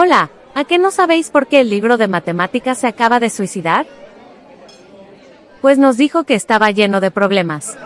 Hola, ¿a qué no sabéis por qué el libro de matemáticas se acaba de suicidar? Pues nos dijo que estaba lleno de problemas.